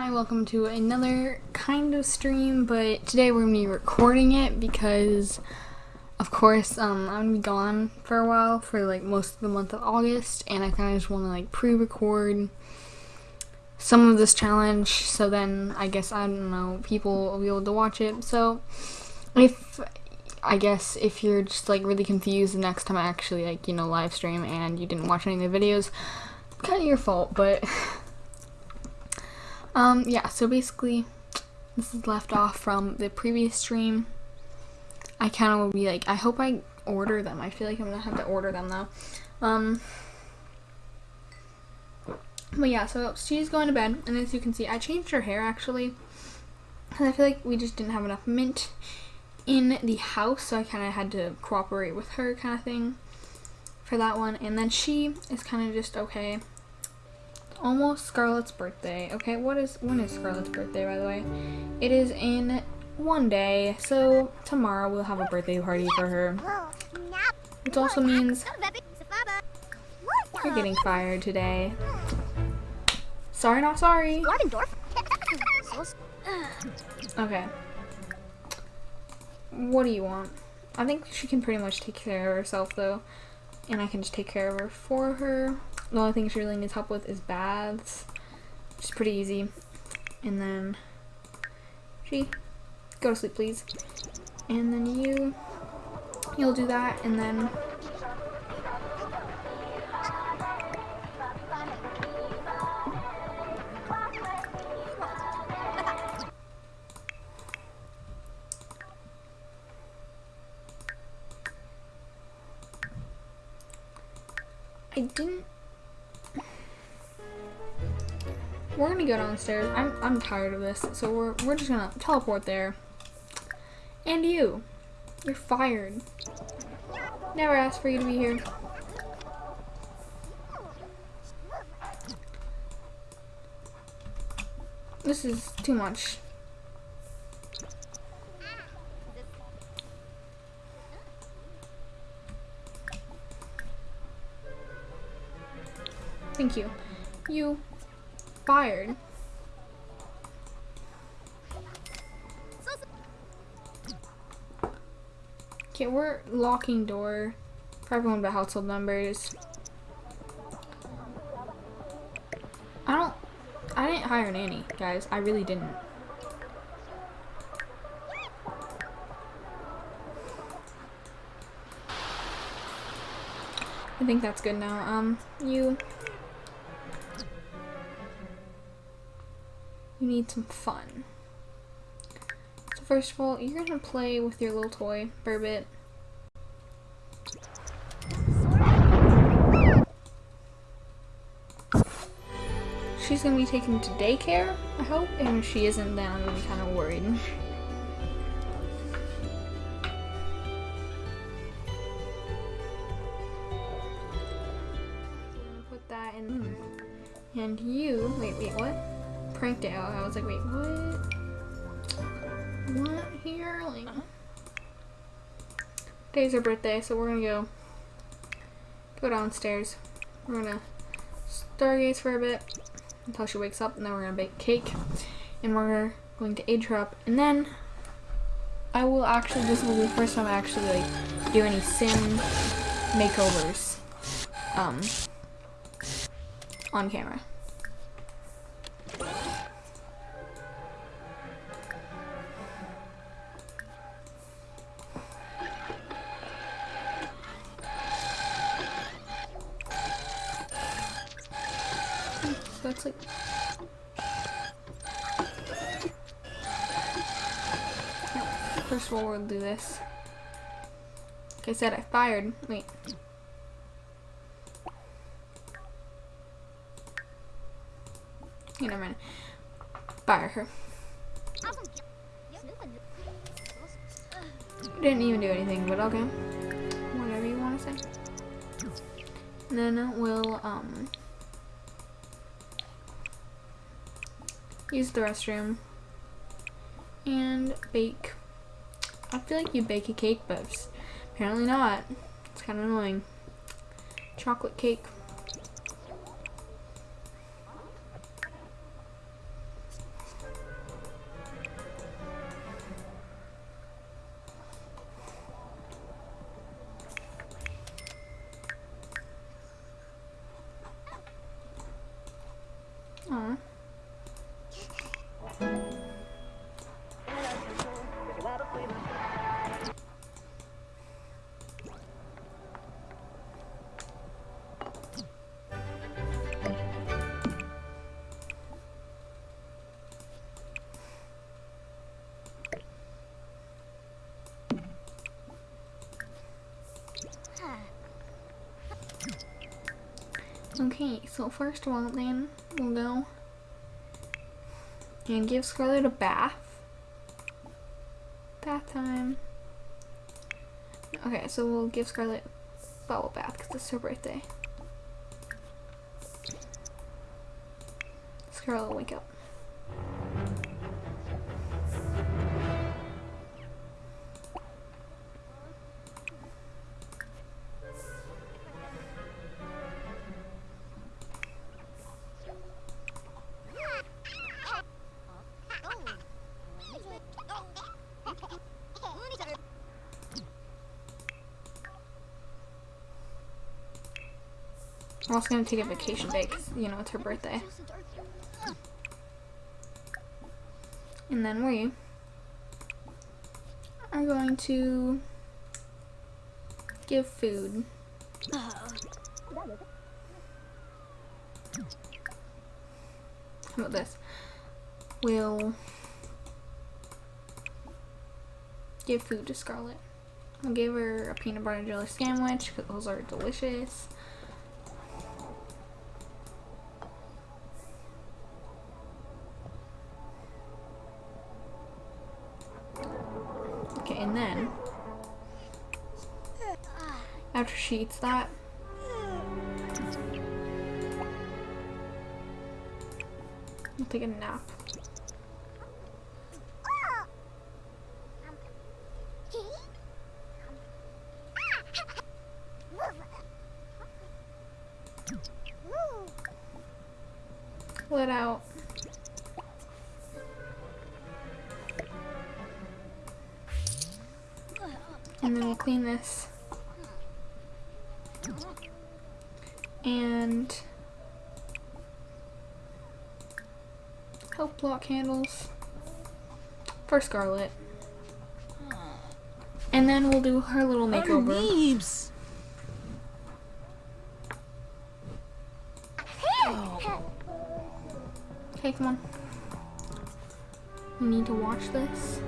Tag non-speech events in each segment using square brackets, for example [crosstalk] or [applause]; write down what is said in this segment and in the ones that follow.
Hi, welcome to another kind of stream, but today we're going to be recording it because, of course, um, I'm going to be gone for a while for like most of the month of August, and I kind of just want to like pre-record some of this challenge, so then I guess, I don't know, people will be able to watch it, so if, I guess, if you're just like really confused the next time I actually like, you know, live stream and you didn't watch any of the videos, kind of your fault, but... [laughs] Um, yeah, so basically, this is left off from the previous stream. I kind of will be like, I hope I order them. I feel like I'm gonna have to order them though. Um, but yeah, so she's going to bed, and as you can see, I changed her hair actually. Because I feel like we just didn't have enough mint in the house, so I kind of had to cooperate with her kind of thing for that one. And then she is kind of just okay almost Scarlett's birthday. Okay, what is when is Scarlett's birthday by the way? It is in one day, so tomorrow we'll have a birthday party for her. Which also means you're getting fired today. Sorry, not sorry. Okay. What do you want? I think she can pretty much take care of herself though. And I can just take care of her for her. The only thing she really needs help with is baths, which is pretty easy. And then she, go to sleep please. And then you, you'll do that, and then I didn't we're gonna go downstairs. I'm I'm tired of this, so we're we're just gonna teleport there. And you, you're fired. Never asked for you to be here. This is too much. Thank you. You fired. Okay, we're locking door for everyone but household numbers. I don't, I didn't hire nanny, guys. I really didn't. I think that's good now. Um, you need some fun. So first of all, you're gonna play with your little toy for a bit. She's gonna be taken to daycare, I hope, and if she isn't, then I'm gonna be kind of worried. Was like, wait, what? What here? Like, today's her birthday, so we're gonna go go downstairs. We're gonna stargaze for a bit until she wakes up, and then we're gonna bake cake, and we're going to age her up, and then I will actually. This will be the first time I actually like do any sim makeovers um on camera. First of all, we'll do this. Like I said, I fired. Wait. You never mind. Fire her. Didn't even do anything, but okay. Whatever you want to say. And then we'll, um, use the restroom, and bake. I feel like you bake a cake, but apparently not. It's kind of annoying. Chocolate cake. Okay, so first of all, then we'll go and give Scarlet a bath. Bath time. Okay, so we'll give Scarlet a bubble bath because it's her birthday. Scarlet, wake up. I'm also gonna take a vacation day because, you know, it's her birthday. And then we are going to give food. How about this? We'll give food to Scarlet. I'll give her a peanut butter and jelly sandwich because those are delicious. She eats that, I'll take a nap. Let out. And then we'll clean this. And help block handles for Scarlet. And then we'll do her little makeover. Neebs. Okay, come on. We need to watch this.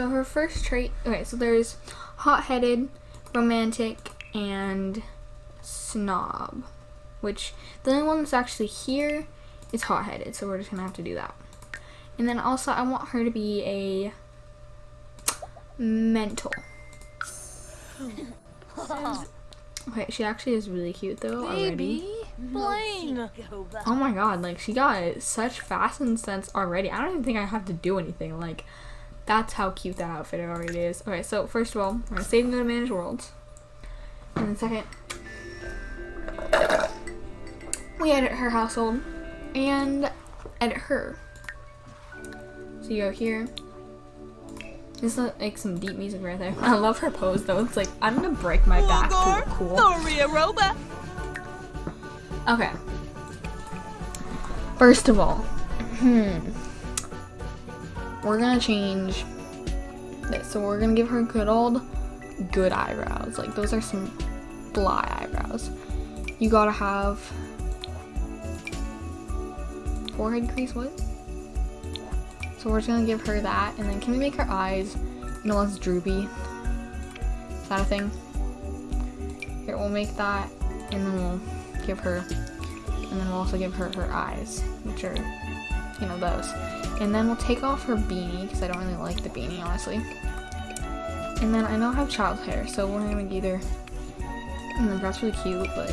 So her first trait. Okay, so there's hot-headed, romantic, and snob. Which the only one that's actually here is hot-headed, so we're just gonna have to do that. And then also, I want her to be a mental. Okay, she actually is really cute though already. Blaine. Oh my god, like she got such fashion sense already. I don't even think I have to do anything. Like, that's how cute that outfit already is. Okay, so first of all, we're gonna save the manage worlds. And then second, we edit her household and edit her. So you go here. This is like some deep music right there. [laughs] I love her pose though. It's like I'm gonna break my back to look cool. Thoria Roba. Okay. First of all, hmm, we're gonna change this. So we're gonna give her good old good eyebrows. Like those are some fly eyebrows. You gotta have forehead crease. What? So we're just gonna give her that, and then can we make her eyes, you know, less droopy? Is that a thing? Here, we'll make that, and then we'll give her, and then we'll also give her her eyes, which are, you know, those. And then we'll take off her beanie, because I don't really like the beanie, honestly. And then I know I have child hair, so we're gonna either, and that's really cute, but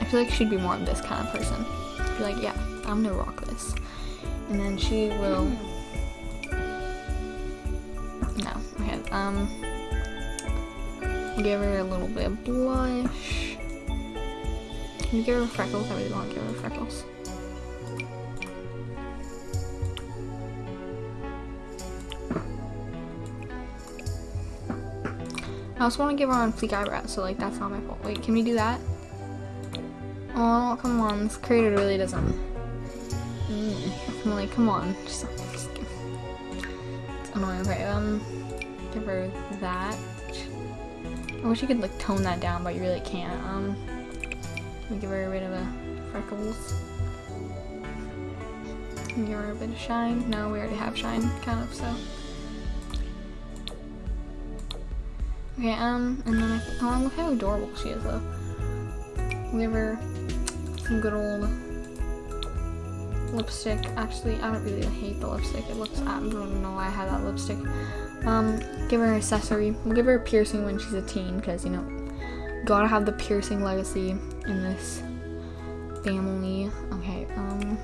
I feel like she'd be more of this kind of person. Be like, yeah, I'm gonna rock this. And then she will. No, okay. Um, give her a little bit of blush. Can you give her freckles? I really want to give her freckles. I also want to give her on fleek eyebrows, so like that's not my fault. Wait, can we do that? Oh, come on. This creator really doesn't. Mm. I'm like, come on. Just, just give- It's annoying. Okay, um, give her that. I wish you could like tone that down, but you really can't. Um, we give her a bit of a freckles. Give her a bit of shine. No, we already have shine, kind of. So. Okay. Um, and then I oh look how adorable she is though. We'll give her some good old lipstick. Actually, I don't really hate the lipstick. It looks, I don't know why I have that lipstick. Um, give her an accessory. We'll give her a piercing when she's a teen because, you know, gotta have the piercing legacy in this family. Okay, um,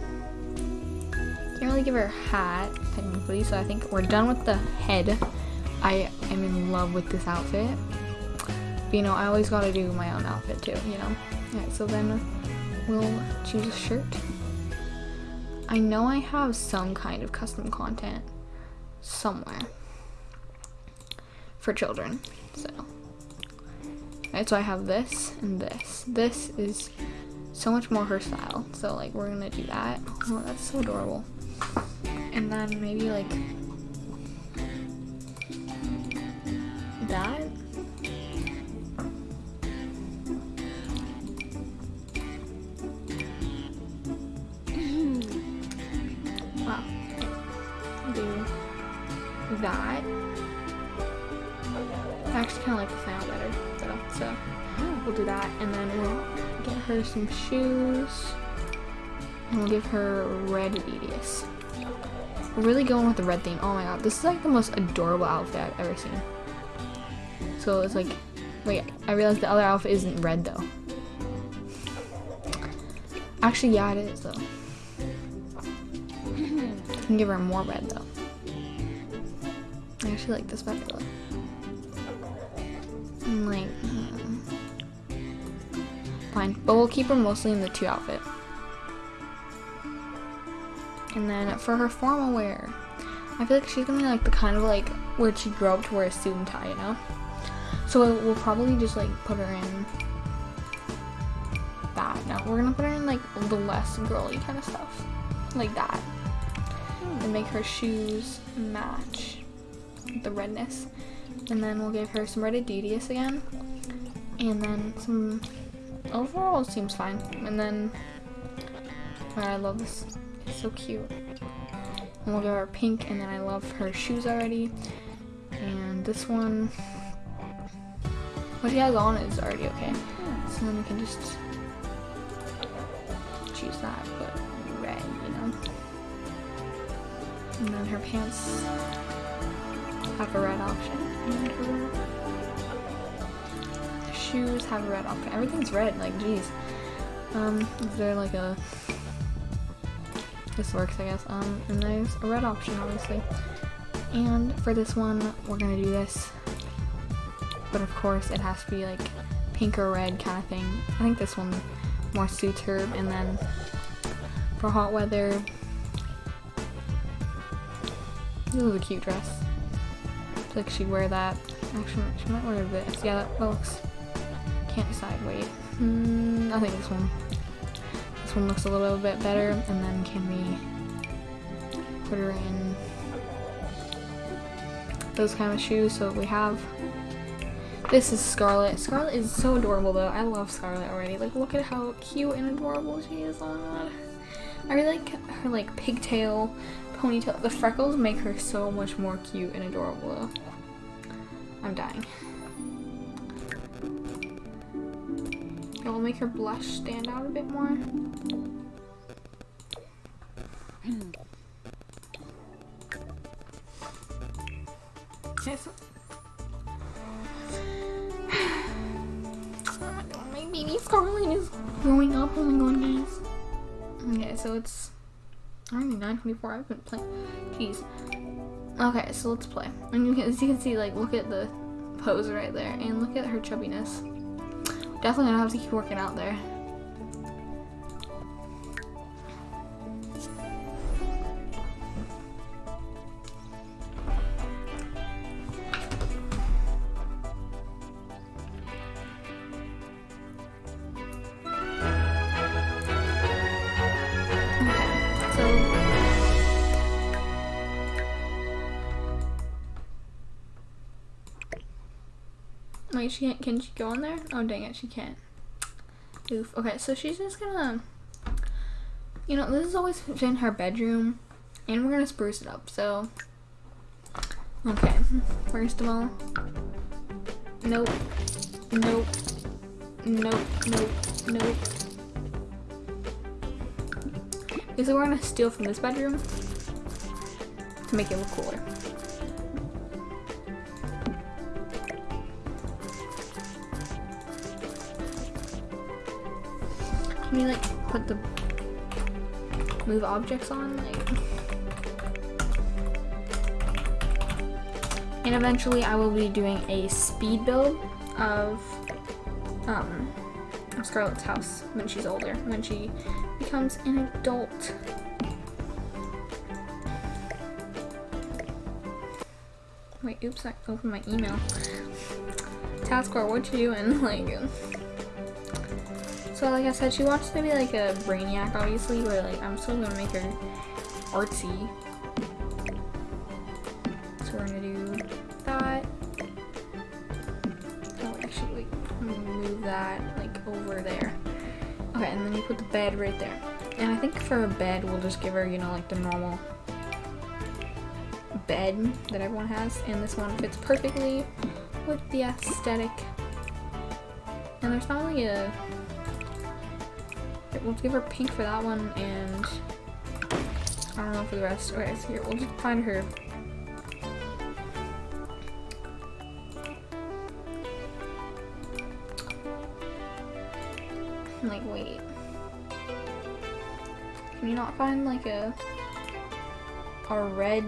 can't really give her a hat, technically, so I think we're done with the head. I am in love with this outfit. But, you know, I always gotta do my own outfit too, you know? Alright, so then we'll choose a shirt. I know I have some kind of custom content somewhere for children. So, so I have this and this. This is so much more her style. So like we're gonna do that. Oh, that's so adorable. And then maybe like that. Hmm. wow. Do that. I actually kind of like the sound better, so, so we'll do that, and then we'll get her some shoes, and we'll give her red Adidas. We're really going with the red theme. Oh my god, this is like the most adorable outfit I've ever seen. So it's like, wait, I realized the other outfit isn't red though. Actually, yeah, it is though. [laughs] I can give her more red though. I actually like this better though. Fine. But we'll keep her mostly in the two outfit. And then for her formal wear, I feel like she's gonna be like the kind of like where she grew up to wear a suit and tie, you know? So we'll probably just like put her in that. No, we're gonna put her in like the less girly kind of stuff. Like that. And make her shoes match the redness. And then we'll give her some red Adidas again. And then some overall it seems fine. And then I love this. It's so cute. And we'll give her pink and then I love her shoes already. And this one what she has on is already okay. So then we can just choose that, but red, you know. And then her pants have a red option. Shoes have a red option. Everything's red, like geez. Um, is there like a this works I guess. Um and there's a red option obviously. And for this one we're gonna do this. But of course it has to be like pink or red kind of thing. I think this one more suits her and then for hot weather this is a cute dress. Like she'd wear that. Actually, she might wear this. Yeah, that looks. Can't decide. Wait. Mm, I think this one. This one looks a little bit better. And then can we put her in those kind of shoes? So we have. This is Scarlet. Scarlet is so adorable though. I love Scarlet already. Like look at how cute and adorable she is. Oh my god. I really like her like pigtail ponytail. The freckles make her so much more cute and adorable though. I'm dying. It will make her blush stand out a bit more. Yes. [sighs] My baby Scarlet is growing up. Oh my god, guys. Okay, so it's only 9:24. I've been playing. Jeez. Okay, so let's play. And you can, as you can see, like, look at the pose right there, and look at her chubbiness. Definitely gonna have to keep working out there. She can't, can she go in there? Oh, dang it, she can't. Oof. Okay, so she's just gonna, you know, this is always in her bedroom, and we're gonna spruce it up, so. Okay, first of all, nope, nope, nope, nope, nope. Because we're gonna steal from this bedroom to make it look cooler. Can you like put the move objects on? Like And eventually I will be doing a speed build of um Scarlett's house when she's older, when she becomes an adult. Wait, oops, I opened my email. Taskbar, what you doing? Like, so like I said, she watched maybe like a Brainiac, obviously, but like I'm still gonna make her artsy. So we're gonna do that. Oh, actually, wait, I'm gonna move that like over there. Okay, and then you put the bed right there. And I think for a bed, we'll just give her, you know, like the normal bed that everyone has. And this one fits perfectly with the aesthetic. And there's not really a... We'll give her pink for that one, and I don't know for the rest. Okay, so here, we'll just find her. Like wait. Can you not find like a a red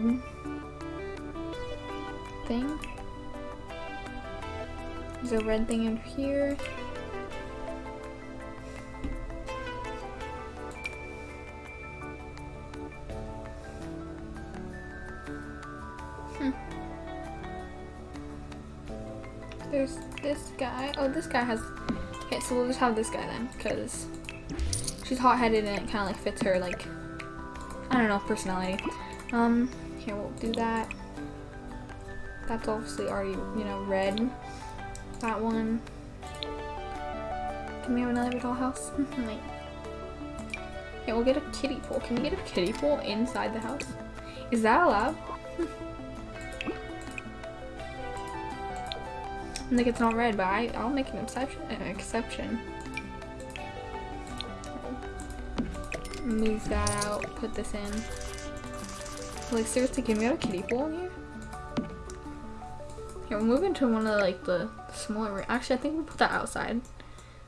thing? There's a red thing in here guy. Oh, this guy has Okay, so we'll just have this guy then, because she's hot-headed and it kind of like fits her like, I don't know, personality. Um, here we'll do that. That's obviously already, you know, red. That one. Can we have another dollhouse? Wait. [laughs] Yeah, we'll get a kiddie pool. Can we get a kiddie pool inside the house? Is that allowed? [laughs] like it's not red, but I, I'll make an exception. An exception. Move that out. Put this in. Like seriously, can we have a kiddie pool in here? Here, we'll move into one of the, like the smaller. Actually, I think we'll put that outside.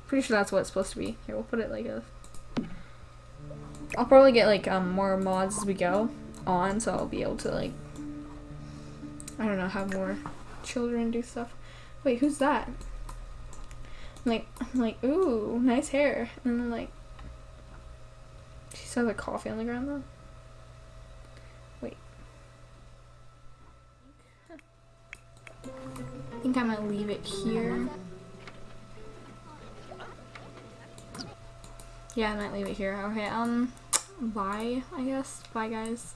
Pretty sure that's what it's supposed to be. Here, we'll put it like a. I'll probably get like um more mods as we go on, so I'll be able to like. I don't know, have more children do stuff. Wait, who's that? I'm like, I'm like, ooh, nice hair. And then like, she saw the coffee on the ground though. Wait. I think I might leave it here. Yeah, I might leave it here. Okay, um, bye, I guess. Bye, guys.